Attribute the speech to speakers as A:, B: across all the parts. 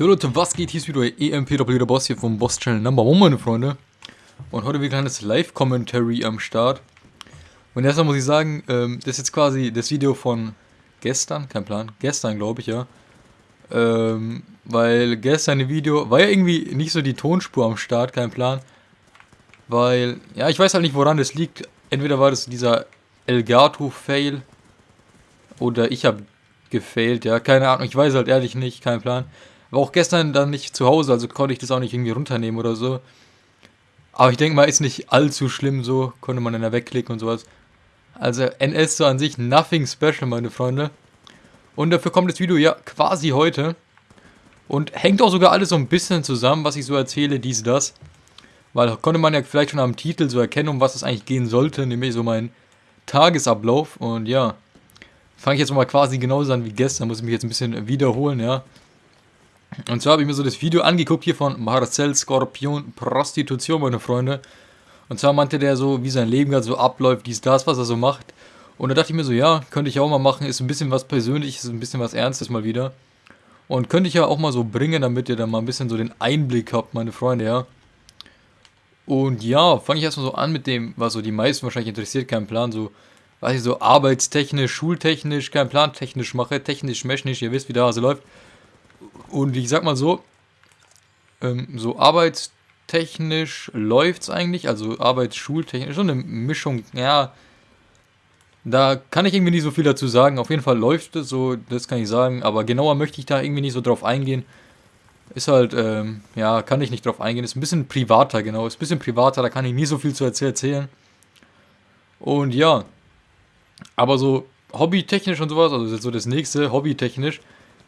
A: Jo Leute, was geht? Hier ist wieder EMPW, der Boss hier vom Boss Channel Number One, meine Freunde. Und heute wieder ein kleines Live-Commentary am Start. Und erstmal muss ich sagen, ähm, das ist jetzt quasi das Video von gestern, kein Plan, gestern glaube ich, ja. Ähm, weil gestern ein Video, war ja irgendwie nicht so die Tonspur am Start, kein Plan. Weil, ja, ich weiß halt nicht, woran das liegt. Entweder war das dieser Elgato-Fail oder ich habe gefailt, ja, keine Ahnung, ich weiß halt ehrlich nicht, kein Plan. War auch gestern dann nicht zu Hause, also konnte ich das auch nicht irgendwie runternehmen oder so. Aber ich denke mal, ist nicht allzu schlimm so, konnte man dann da wegklicken und sowas. Also NS so an sich nothing special, meine Freunde. Und dafür kommt das Video ja quasi heute. Und hängt auch sogar alles so ein bisschen zusammen, was ich so erzähle, dies, das. Weil konnte man ja vielleicht schon am Titel so erkennen, um was es eigentlich gehen sollte, nämlich so mein Tagesablauf. Und ja, fange ich jetzt mal quasi genauso an wie gestern, muss ich mich jetzt ein bisschen wiederholen, ja. Und zwar habe ich mir so das Video angeguckt hier von Marcel Skorpion Prostitution, meine Freunde. Und zwar meinte der so, wie sein Leben gerade so abläuft, dies, das, was er so macht. Und da dachte ich mir so, ja, könnte ich auch mal machen, ist ein bisschen was Persönliches, ein bisschen was Ernstes mal wieder. Und könnte ich ja auch mal so bringen, damit ihr dann mal ein bisschen so den Einblick habt, meine Freunde, ja. Und ja, fange ich erstmal so an mit dem, was so die meisten wahrscheinlich interessiert, kein Plan, so, was ich so arbeitstechnisch, schultechnisch, kein Plan technisch mache, technisch, mechanisch, ihr wisst, wie der Hase läuft. Und ich sag mal so, ähm, so arbeitstechnisch läuft es eigentlich, also arbeitsschultechnisch, so eine Mischung, ja, da kann ich irgendwie nicht so viel dazu sagen. Auf jeden Fall läuft es so, das kann ich sagen, aber genauer möchte ich da irgendwie nicht so drauf eingehen. Ist halt, ähm, ja, kann ich nicht drauf eingehen. Ist ein bisschen privater, genau. Ist ein bisschen privater, da kann ich nie so viel zu erzählen. Und ja, aber so hobbytechnisch und sowas, also so das nächste, hobbytechnisch,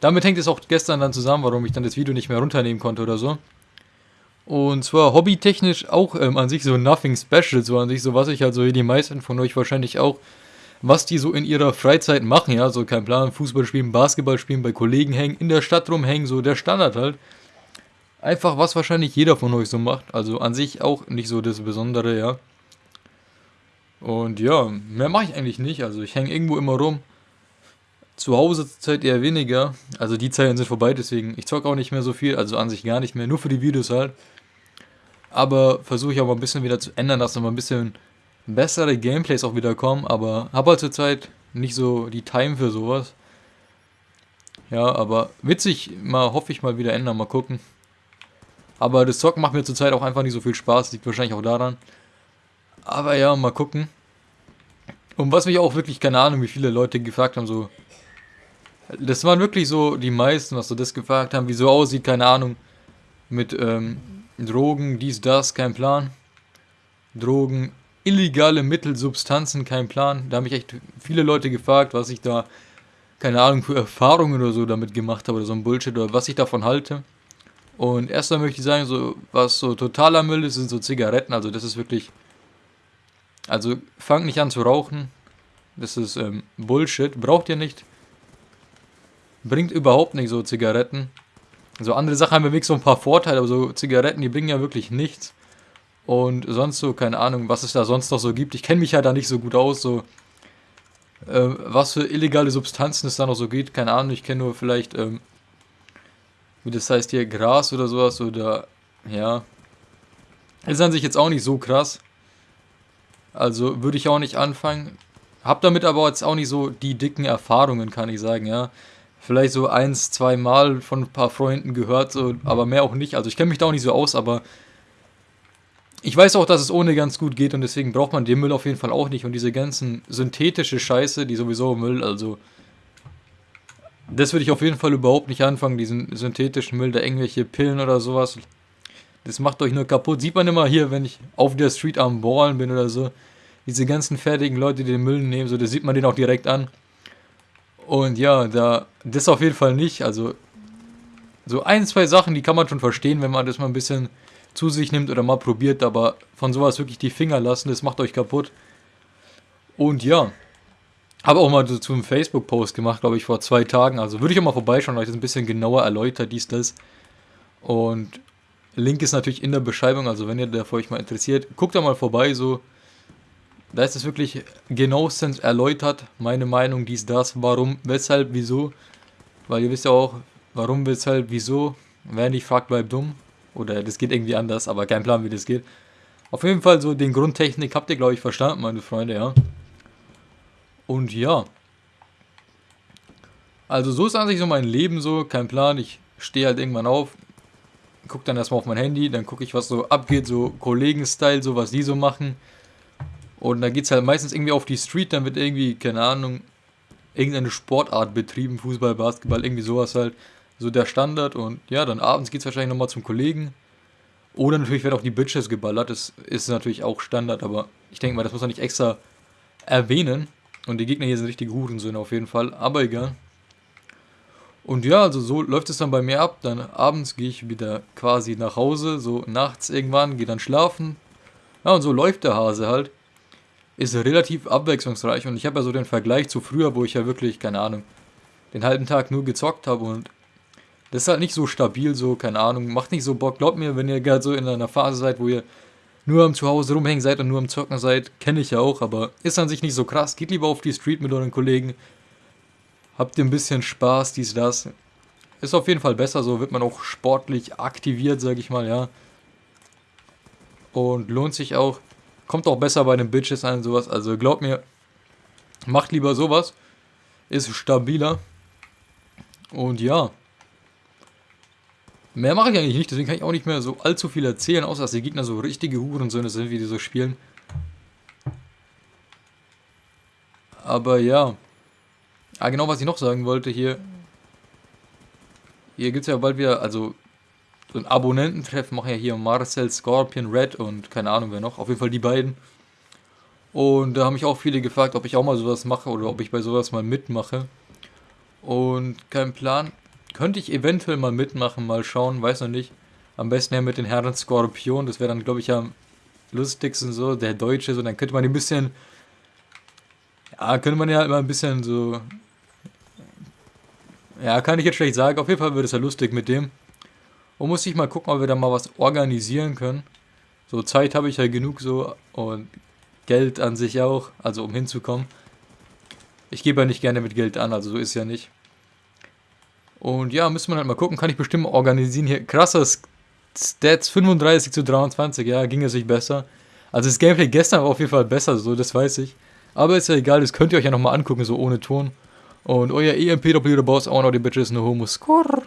A: damit hängt es auch gestern dann zusammen, warum ich dann das Video nicht mehr runternehmen konnte oder so. Und zwar hobbytechnisch auch ähm, an sich so nothing special, so an sich so was ich halt so wie die meisten von euch wahrscheinlich auch, was die so in ihrer Freizeit machen, ja, so kein Plan, Fußball spielen, Basketball spielen, bei Kollegen hängen, in der Stadt rumhängen, so der Standard halt. Einfach was wahrscheinlich jeder von euch so macht, also an sich auch nicht so das Besondere, ja. Und ja, mehr mache ich eigentlich nicht, also ich hänge irgendwo immer rum. Zu Hause zurzeit eher weniger. Also die Zeiten sind vorbei, deswegen ich zocke auch nicht mehr so viel, also an sich gar nicht mehr, nur für die Videos halt. Aber versuche ich auch mal ein bisschen wieder zu ändern, dass noch mal ein bisschen bessere Gameplays auch wieder kommen, aber habe halt zurzeit nicht so die Time für sowas. Ja, aber witzig, mal hoffe ich mal wieder ändern, mal gucken. Aber das Zocken macht mir zurzeit auch einfach nicht so viel Spaß, liegt wahrscheinlich auch daran. Aber ja, mal gucken. Und was mich auch wirklich, keine Ahnung, wie viele Leute gefragt haben, so, das waren wirklich so die meisten, was so das gefragt haben, wie so aussieht, keine Ahnung. Mit ähm, Drogen, dies, das, kein Plan. Drogen, illegale Mittel, Substanzen, kein Plan. Da haben mich echt viele Leute gefragt, was ich da, keine Ahnung, für Erfahrungen oder so damit gemacht habe oder so ein Bullshit oder was ich davon halte. Und erstmal möchte ich sagen, so, was so totaler Müll ist, sind so Zigaretten. Also das ist wirklich, also fangt nicht an zu rauchen. Das ist ähm, Bullshit, braucht ihr nicht. Bringt überhaupt nicht so Zigaretten. So andere Sachen haben wirklich so ein paar Vorteile, aber so Zigaretten, die bringen ja wirklich nichts. Und sonst so, keine Ahnung, was es da sonst noch so gibt. Ich kenne mich ja da nicht so gut aus, so äh, was für illegale Substanzen es da noch so gibt. Keine Ahnung, ich kenne nur vielleicht, ähm, wie das heißt hier, Gras oder sowas oder, ja. Ist an sich jetzt auch nicht so krass. Also würde ich auch nicht anfangen. Hab damit aber jetzt auch nicht so die dicken Erfahrungen, kann ich sagen, ja vielleicht so eins, zwei Mal von ein paar Freunden gehört, so, aber mehr auch nicht. Also ich kenne mich da auch nicht so aus, aber ich weiß auch, dass es ohne ganz gut geht und deswegen braucht man den Müll auf jeden Fall auch nicht. Und diese ganzen synthetische Scheiße, die sowieso Müll, also das würde ich auf jeden Fall überhaupt nicht anfangen, diesen synthetischen Müll, da irgendwelche Pillen oder sowas. Das macht euch nur kaputt. Sieht man immer hier, wenn ich auf der Street am Ballen bin oder so. Diese ganzen fertigen Leute, die den Müll nehmen, so, das sieht man den auch direkt an. Und ja, da das auf jeden Fall nicht. Also so ein, zwei Sachen, die kann man schon verstehen, wenn man das mal ein bisschen zu sich nimmt oder mal probiert, aber von sowas wirklich die Finger lassen, das macht euch kaputt. Und ja, habe auch mal so zu einem Facebook-Post gemacht, glaube ich, vor zwei Tagen. Also würde ich auch mal vorbeischauen, euch das ein bisschen genauer erläutert, dies, das. Und Link ist natürlich in der Beschreibung, also wenn ihr da für euch mal interessiert, guckt da mal vorbei, so da ist es wirklich genauestens erläutert, meine Meinung, dies, das, warum, weshalb, wieso. Weil ihr wisst ja auch, warum, weshalb, wieso. Wer nicht fragt, bleibt dumm. Oder das geht irgendwie anders, aber kein Plan, wie das geht. Auf jeden Fall so den Grundtechnik habt ihr, glaube ich, verstanden, meine Freunde, ja. Und ja. Also so ist an sich so mein Leben so, kein Plan. Ich stehe halt irgendwann auf, gucke dann erstmal auf mein Handy, dann gucke ich, was so abgeht, so Kollegen-Style, so was die so machen. Und dann geht es halt meistens irgendwie auf die Street, dann wird irgendwie, keine Ahnung, irgendeine Sportart betrieben, Fußball, Basketball, irgendwie sowas halt. So der Standard und ja, dann abends geht es wahrscheinlich nochmal zum Kollegen. Oder natürlich werden auch die Bitches geballert, das ist natürlich auch Standard, aber ich denke mal, das muss man nicht extra erwähnen. Und die Gegner hier sind richtige Hurensöhne auf jeden Fall, aber egal. Und ja, also so läuft es dann bei mir ab. Dann abends gehe ich wieder quasi nach Hause, so nachts irgendwann, gehe dann schlafen. Ja, und so läuft der Hase halt. Ist relativ abwechslungsreich und ich habe ja so den Vergleich zu früher, wo ich ja wirklich, keine Ahnung, den halben Tag nur gezockt habe und das ist halt nicht so stabil, so, keine Ahnung, macht nicht so Bock. Glaubt mir, wenn ihr gerade so in einer Phase seid, wo ihr nur am Zuhause rumhängen seid und nur am Zocken seid, kenne ich ja auch, aber ist an sich nicht so krass. Geht lieber auf die Street mit euren Kollegen, habt ihr ein bisschen Spaß, dies, das. Ist auf jeden Fall besser, so wird man auch sportlich aktiviert, sag ich mal, ja. Und lohnt sich auch. Kommt auch besser bei den Bitches ein, sowas. Also glaubt mir, macht lieber sowas. Ist stabiler. Und ja. Mehr mache ich eigentlich nicht, deswegen kann ich auch nicht mehr so allzu viel erzählen, außer dass die Gegner so richtige Hurensöhne sind, wie die so spielen. Aber ja. Ah, genau, was ich noch sagen wollte hier. Hier gibt es ja bald wieder, also so ein Abonnententreffen machen ja hier Marcel, Scorpion, Red und keine Ahnung wer noch. Auf jeden Fall die beiden. Und da haben mich auch viele gefragt, ob ich auch mal sowas mache oder ob ich bei sowas mal mitmache. Und kein Plan. Könnte ich eventuell mal mitmachen, mal schauen, weiß noch nicht. Am besten ja mit den Herren Skorpion, das wäre dann, glaube ich, am lustigsten so, der Deutsche, so, dann könnte man ein bisschen, ja, könnte man ja immer ein bisschen so, ja, kann ich jetzt schlecht sagen, auf jeden Fall wird es ja lustig mit dem. Und muss ich mal gucken, ob wir da mal was organisieren können. So, Zeit habe ich ja genug so und Geld an sich auch, also um hinzukommen. Ich gebe ja nicht gerne mit Geld an, also so ist ja nicht. Und ja, müssen wir halt mal gucken, kann ich bestimmt organisieren. Hier krasses Stats 35 zu 23, ja, ging es sich besser. Also das Gameplay gestern war auf jeden Fall besser, so, das weiß ich. Aber ist ja egal, das könnt ihr euch ja nochmal angucken, so ohne Ton. Und euer EMP Doppelter Boss, auch noch die Bitches, no homo score.